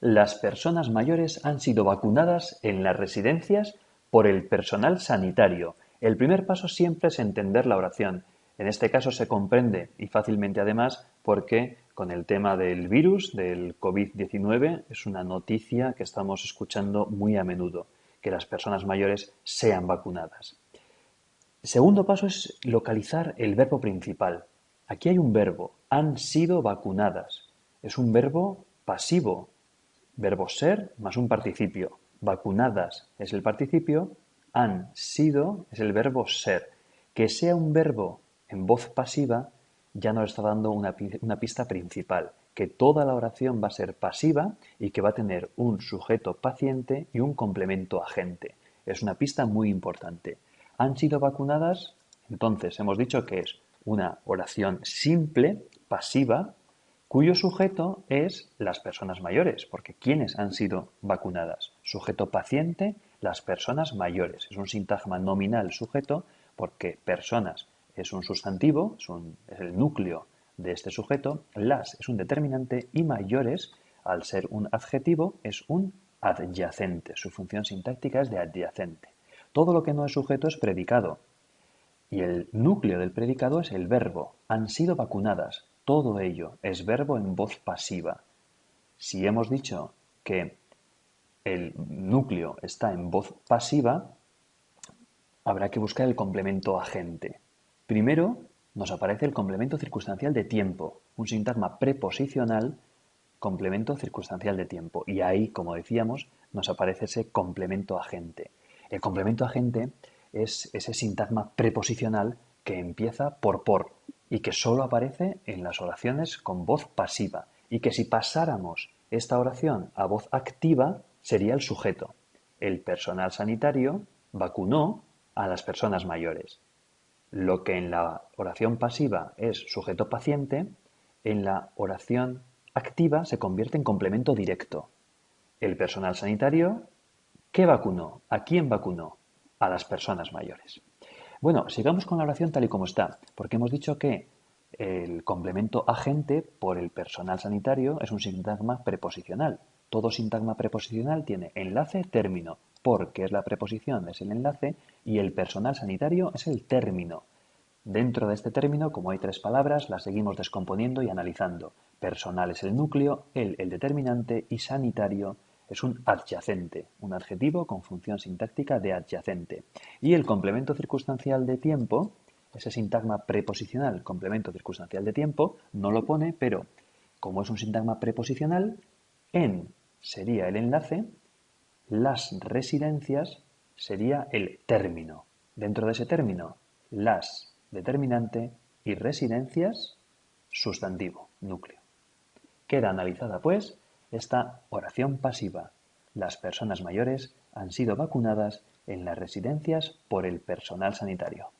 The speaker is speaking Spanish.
las personas mayores han sido vacunadas en las residencias por el personal sanitario. El primer paso siempre es entender la oración. En este caso se comprende y fácilmente además porque con el tema del virus, del COVID-19, es una noticia que estamos escuchando muy a menudo, que las personas mayores sean vacunadas. Segundo paso es localizar el verbo principal. Aquí hay un verbo, han sido vacunadas. Es un verbo pasivo, verbo ser más un participio. Vacunadas es el participio, han sido es el verbo ser. Que sea un verbo en voz pasiva ya nos está dando una, pista principal, que toda la oración va a ser pasiva y que va a tener un sujeto paciente y un complemento agente. Es una pista muy importante. ¿Han sido vacunadas? Entonces hemos dicho que es una oración simple, pasiva, cuyo sujeto es las personas mayores, porque ¿quiénes han sido vacunadas? Sujeto paciente, las personas mayores. Es un sintagma nominal sujeto porque personas es un sustantivo, es, el núcleo de este sujeto, las es un determinante y mayores, al ser un adjetivo, es un adyacente. Su función sintáctica es de adyacente. Todo lo que no es sujeto es predicado. Y el núcleo del predicado es el verbo. Han sido vacunadas. Todo ello es verbo en voz pasiva. Si hemos dicho que el núcleo está en voz pasiva, habrá que buscar el complemento agente. Primero nos aparece el complemento circunstancial de tiempo, un sintagma preposicional complemento circunstancial de tiempo. Y ahí, como decíamos, nos aparece ese complemento agente. El complemento agente es ese sintagma preposicional que empieza por por y que solo aparece en las oraciones con voz pasiva y que si pasáramos esta oración a voz activa sería el sujeto. El personal sanitario vacunó a las personas mayores. Lo que en la oración pasiva es sujeto paciente, en la oración activa se convierte en complemento directo. El personal sanitario, ¿qué vacunó? ¿A quién vacunó? A las personas mayores. Bueno, sigamos con la oración tal y como está, porque hemos dicho que el complemento agente por el personal sanitario es un sintagma preposicional. Todo sintagma preposicional tiene enlace, término, porque es la preposición, es el enlace, y el personal sanitario es el término. Dentro de este término, como hay tres palabras, las seguimos descomponiendo y analizando. Personal es el núcleo, el el determinante y sanitario es un adyacente, un adjetivo con función sintáctica de adyacente. Y el complemento circunstancial de tiempo, ese sintagma preposicional, complemento circunstancial de tiempo, no lo pone, pero como es un sintagma preposicional, en sería el enlace, las residencias sería el término. Dentro de ese término, las determinante y residencias sustantivo, núcleo. Queda analizada, pues, esta oración pasiva. Las personas mayores han sido vacunadas en las residencias por el personal sanitario.